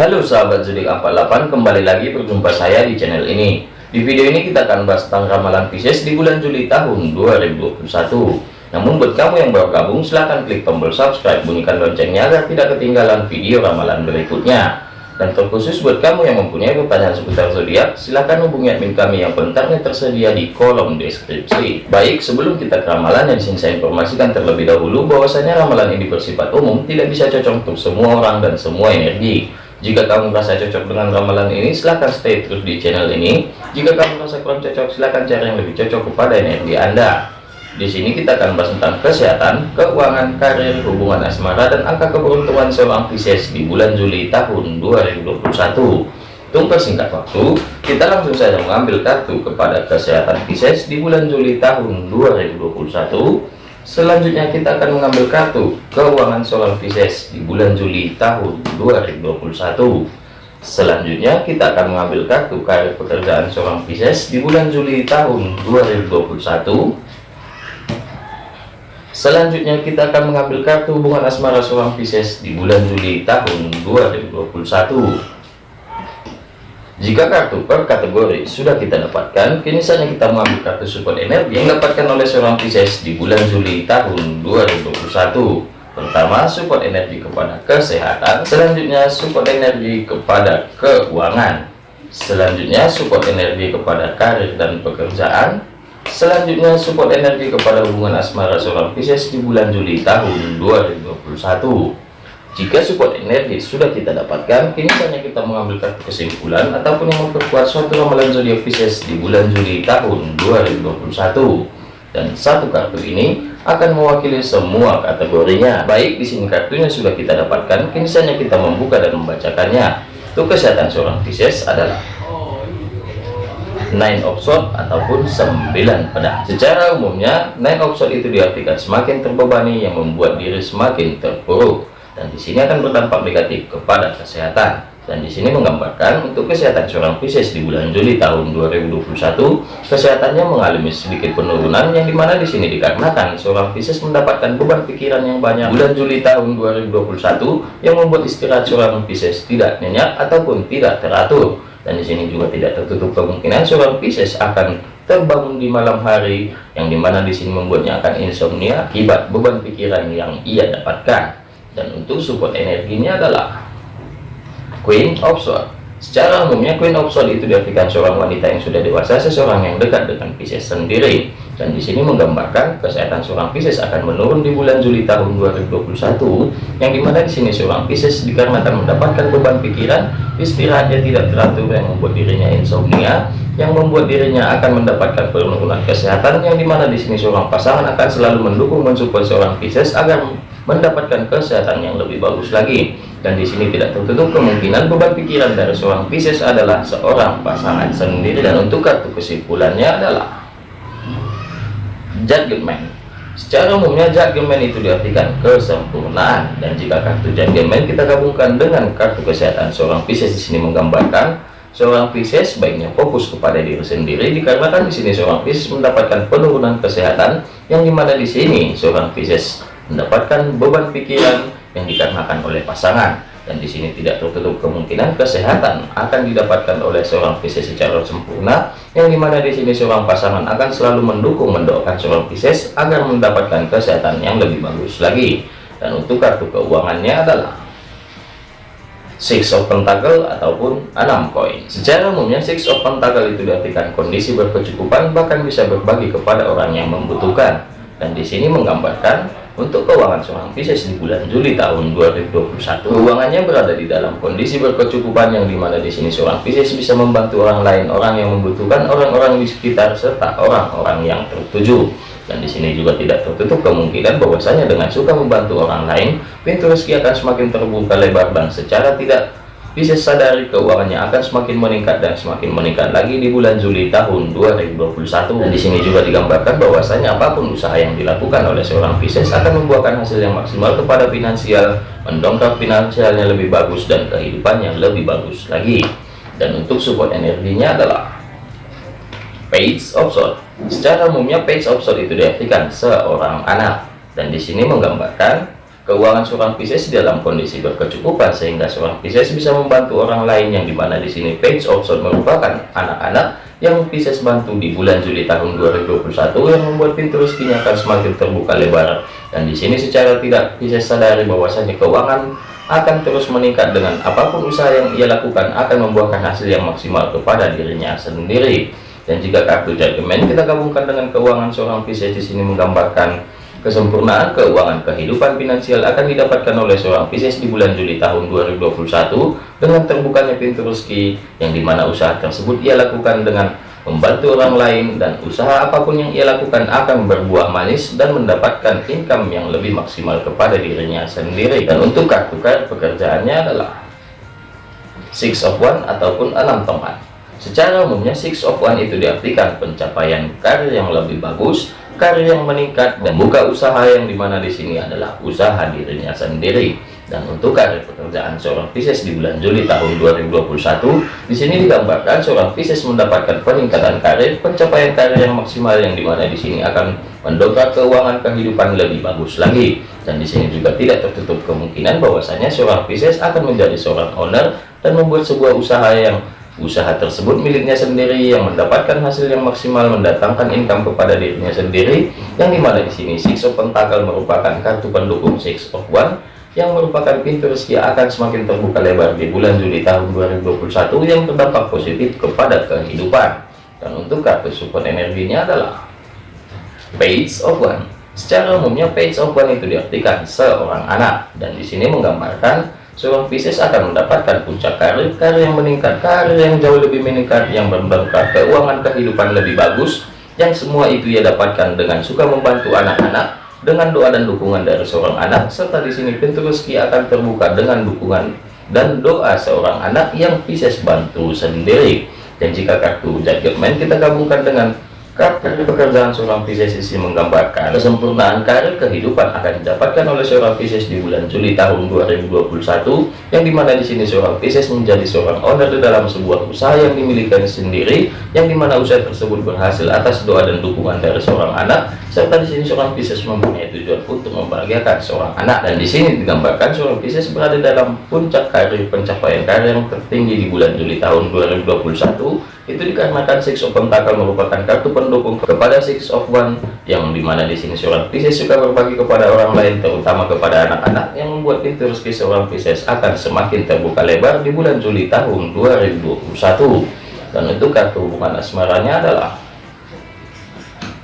Halo sahabat zodiak 48 kembali lagi berjumpa saya di channel ini. Di video ini kita akan bahas tentang ramalan Pisces di bulan Juli tahun 2021 namun buat kamu yang baru gabung silahkan klik tombol subscribe bunyikan loncengnya agar tidak ketinggalan video ramalan berikutnya. Dan terkhusus buat kamu yang mempunyai pertanyaan seputar zodiak silahkan hubungi admin kami yang kontaknya tersedia di kolom deskripsi. Baik sebelum kita ke ramalan yang di sini saya informasikan terlebih dahulu bahwasanya ramalan ini bersifat umum tidak bisa cocok untuk semua orang dan semua energi jika kamu merasa cocok dengan ramalan ini, silahkan stay terus di channel ini. Jika kamu merasa kurang cocok, silahkan cari yang lebih cocok kepada energi Anda. Di sini kita akan bahas tentang kesehatan, keuangan, karir, hubungan asmara, dan angka keberuntungan seorang Pisces di bulan Juli tahun 2021. Tunggu singkat waktu, kita langsung saja mengambil kartu kepada kesehatan Pisces di bulan Juli tahun 2021 Selanjutnya kita akan mengambil kartu keuangan solar Pisces di bulan Juli tahun 2021. Selanjutnya kita akan mengambil kartu karir pekerjaan seorang Pisces di bulan Juli tahun 2021. Selanjutnya kita akan mengambil kartu hubungan asmara seorang Pisces di bulan Juli tahun 2021. Jika kartu per kategori sudah kita dapatkan, kini saatnya kita mengambil kartu support energi yang dapatkan oleh seorang Pisces di bulan Juli tahun 2021. Pertama, support energi kepada kesehatan, selanjutnya support energi kepada keuangan, selanjutnya support energi kepada karir dan pekerjaan, selanjutnya support energi kepada hubungan asmara seorang Pisces di bulan Juli tahun 2021. Jika support energi sudah kita dapatkan, kini saatnya kita mengambil kartu kesimpulan ataupun yang memperkuat suatu ramalan zodiak Pisces di bulan Juli tahun 2021. Dan satu kartu ini akan mewakili semua kategorinya. Baik di sini kartunya sudah kita dapatkan, kini saatnya kita membuka dan membacakannya. Untuk kesehatan seorang Pisces adalah nine of sword ataupun sembilan pedang secara umumnya nine of sword itu diartikan semakin terbebani yang membuat diri semakin terpuruk dan di sini akan berdampak negatif kepada kesehatan. Dan di sini menggambarkan untuk kesehatan seorang Pisces di bulan Juli tahun 2021 kesehatannya mengalami sedikit penurunan yang di mana di sini dikarenakan seorang Pisces mendapatkan beban pikiran yang banyak. Bulan Juli tahun 2021 yang membuat istirahat seorang Pisces tidak nyenyak ataupun tidak teratur. Dan di sini juga tidak tertutup kemungkinan seorang Pisces akan terbangun di malam hari yang di mana di sini membuatnya akan insomnia akibat beban pikiran yang ia dapatkan dan untuk support energinya adalah Queen of Swords. Secara umumnya Queen of Swords itu diartikan seorang wanita yang sudah dewasa seseorang yang dekat dengan Pisces sendiri. Dan di sini menggambarkan kesehatan seorang Pisces akan menurun di bulan Juli tahun 2021 yang di mana di sini seorang Pisces dikarenakan mendapatkan beban pikiran istirahatnya tidak teratur yang membuat dirinya insomnia yang membuat dirinya akan mendapatkan penurunan kesehatan yang di mana di sini seorang pasangan akan selalu mendukung mensupport seorang Pisces agar mendapatkan kesehatan yang lebih bagus lagi. Dan di sini tidak tertutup kemungkinan beban pikiran dari seorang Pisces adalah seorang pasangan sendiri dan untuk kartu kesimpulannya adalah Judgment secara umumnya Judgment itu diartikan kesempurnaan. Dan jika kartu Judgment kita gabungkan dengan kartu kesehatan seorang Pisces di sini menggambarkan seorang Pisces baiknya fokus kepada diri sendiri dikarenakan di sini seorang Pisces mendapatkan penurunan kesehatan yang di mana di sini seorang Pisces mendapatkan beban pikiran yang dikarenakan oleh pasangan dan di sini tidak tertutup kemungkinan kesehatan akan didapatkan oleh seorang Pisces secara sempurna yang di mana di sini seorang pasangan akan selalu mendukung mendoakan seorang Pisces agar mendapatkan kesehatan yang lebih bagus lagi dan untuk kartu keuangannya adalah Six of Pentacle ataupun enam koin. Secara umumnya Six of Pentacle itu diartikan kondisi berkecukupan bahkan bisa berbagi kepada orang yang membutuhkan. Dan di sini menggambarkan untuk keuangan seorang Pisces di bulan Juli tahun 2021, keuangannya berada di dalam kondisi berkecukupan yang di mana di sini seorang Pisces bisa membantu orang lain, orang yang membutuhkan, orang-orang di sekitar serta orang-orang yang tertuju. Dan di sini juga tidak tertutup kemungkinan bahwasanya dengan suka membantu orang lain, pintu rezeki akan semakin terbuka lebar dan secara tidak bisa sadari keuangannya akan semakin meningkat dan semakin meningkat lagi di bulan Juli tahun 2021 dan di sini juga digambarkan bahwasanya apa pun usaha yang dilakukan oleh seorang Pisces akan membuahkan hasil yang maksimal kepada finansial mendongkrak finansialnya lebih bagus dan kehidupannya lebih bagus lagi. Dan untuk support energinya adalah Page of Swords secara umumnya Page of Swords itu diartikan seorang anak. Dan di sini menggambarkan keuangan seorang Pisces dalam kondisi berkecukupan sehingga seorang Pisces bisa membantu orang lain yang di mana di sini page of merupakan anak-anak yang Pisces bantu di bulan Juli tahun 2021 yang membuat pintu rezekinya akan semakin terbuka lebar. Dan di sini secara tidak Pisces sadari bahwasanya keuangan akan terus meningkat dengan apa pun usaha yang ia lakukan akan membuahkan hasil yang maksimal kepada dirinya sendiri. Dan jika kartu judgment kita gabungkan dengan keuangan seorang Pisces di sini menggambarkan kesempurnaan keuangan kehidupan finansial akan didapatkan oleh seorang Pisces di bulan Juli tahun 2021 dengan terbukanya pintu rezeki yang di mana usaha tersebut ia lakukan dengan membantu orang lain dan usaha apa pun yang ia lakukan akan berbuah manis dan mendapatkan income yang lebih maksimal kepada dirinya sendiri. Dan untuk kartu kartu pekerjaannya adalah six of one ataupun enam tongkat secara umumnya six of one itu diartikan pencapaian karir yang lebih bagus karir yang meningkat dan buka usaha yang di mana di sini adalah usaha dirinya sendiri. Dan untuk karir pekerjaan seorang Pisces di bulan Juli tahun 2021 di sini digambarkan seorang Pisces mendapatkan peningkatan karir pencapaian karir yang maksimal yang di mana di sini akan mendongkrak keuangan kehidupan lebih bagus lagi. Dan di sini juga tidak tertutup kemungkinan bahwasanya seorang Pisces akan menjadi seorang owner dan membuat sebuah usaha yang usaha tersebut miliknya sendiri yang mendapatkan hasil yang maksimal mendatangkan income kepada dirinya sendiri yang di mana di sini six of pentacle merupakan kartu pendukung six of one yang merupakan pintu rezeki akan semakin terbuka lebar di bulan Juli tahun 2021 yang terdampak positif kepada kehidupan. Dan untuk kartu support energinya adalah page of one secara umumnya page of one itu diartikan seorang anak. Dan di sini menggambarkan seorang Pisces akan mendapatkan puncak karir karir yang meningkat karir yang jauh lebih meningkat yang berberkah keuangan kehidupan lebih bagus yang semua itu ia dapatkan dengan suka membantu anak-anak dengan doa dan dukungan dari seorang anak serta di sini pintu rezeki akan terbuka dengan dukungan dan doa seorang anak yang Pisces bantu sendiri. Dan jika kartu judgment kita gabungkan dengan kartu pekerjaan seorang Pisces sisi menggambarkan kesempurnaan karir kehidupan akan didapatkan oleh seorang Pisces di bulan Juli tahun 2021 yang di mana di sini seorang Pisces menjadi seorang owner di dalam sebuah usaha yang dimiliki sendiri yang di mana usaha tersebut berhasil atas doa dan dukungan dari seorang anak serta di sini seorang Pisces mempunyai tujuan untuk membahagiakan seorang anak. Dan di sini digambarkan seorang Pisces berada dalam puncak karir pencapaian karir yang tertinggi di bulan Juli tahun 2021 itu dikarenakan Six of Pentacle merupakan kartu pendukung kepada Six of One yang di mana di sini seorang Pisces suka berbagi kepada orang lain terutama kepada anak-anak yang membuat pintu rezeki seorang Pisces akan semakin terbuka lebar di bulan Juli tahun 2021 dan untuk kartu hubungan asmaranya adalah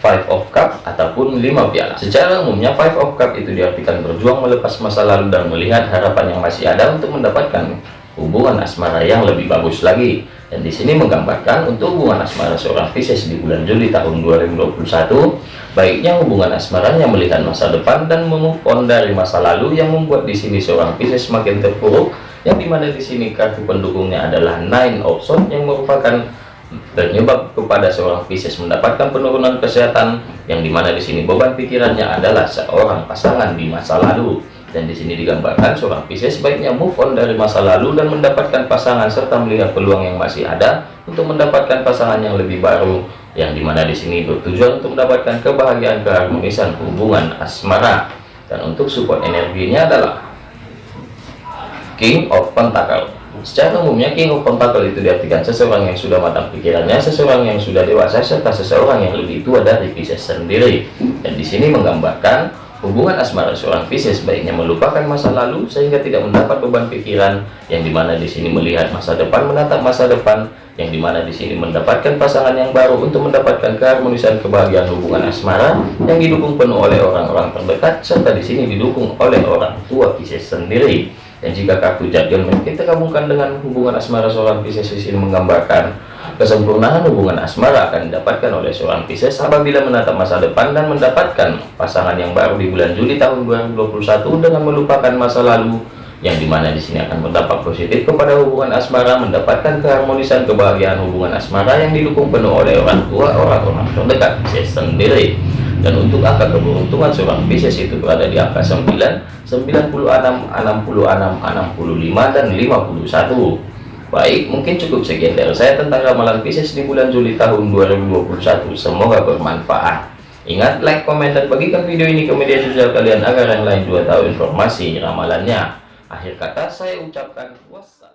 Five of Cup ataupun lima piala. Secara umumnya Five of Cup itu diartikan berjuang melepas masa lalu dan melihat harapan yang masih ada untuk mendapatkan hubungan asmara yang lebih bagus lagi dan di sini menggambarkan untuk hubungan asmara seorang Pisces di bulan Juli tahun 2021 baiknya hubungan asmaranya melihat masa depan dan move on dari masa lalu yang membuat di sini seorang Pisces semakin terpuruk yang di mana di sini kartu pendukungnya adalah Nine of yang merupakan penyebab kepada seorang Pisces mendapatkan penurunan kesehatan yang di mana di sini beban pikirannya adalah seorang pasangan di masa lalu dan di sini digambarkan seorang Pisces sebaiknya move on dari masa lalu dan mendapatkan pasangan serta melihat peluang yang masih ada untuk mendapatkan pasangan yang lebih baru yang di mana di sini bertujuan untuk mendapatkan kebahagiaan keharmonisan hubungan asmara. Dan untuk support energinya adalah King of Pentacle. Secara umumnya King of Pentacle itu diartikan seseorang yang sudah matang pikirannya seseorang yang sudah dewasa serta seseorang yang lebih tua dari Pisces sendiri. Dan di sini menggambarkan Hubungan asmara seorang Pisces baiknya melupakan masa lalu sehingga tidak mendapat beban pikiran yang di mana di sini melihat masa depan menatap masa depan yang di mana di sini mendapatkan pasangan yang baru untuk mendapatkan keharmonisan kebahagiaan hubungan asmara yang didukung penuh oleh orang-orang terdekat serta di sini didukung oleh orang tua Pisces sendiri. Dan jika kartu jadian kita gabungkan dengan hubungan asmara seorang Pisces di sini menggambarkan Kesempurnaan hubungan asmara akan didapatkan oleh seorang Pisces apabila menatap masa depan dan mendapatkan pasangan yang baru di bulan Juli tahun 2021 dengan melupakan masa lalu yang di mana di sini akan berdampak positif kepada hubungan asmara mendapatkan keharmonisan kebahagiaan hubungan asmara yang didukung penuh oleh orang tua orang-orang terdekat Pisces sendiri. Dan untuk angka keberuntungan seorang Pisces itu berada di angka 9 96 66 65 dan 51 Baik, mungkin cukup sekian dari saya tentang ramalan Pisces di bulan Juli tahun 2021. Semoga bermanfaat. Ingat like, komen, dan bagikan video ini ke media sosial kalian agar yang lain juga tahu informasi ramalannya. Akhir kata saya ucapkan wassalam.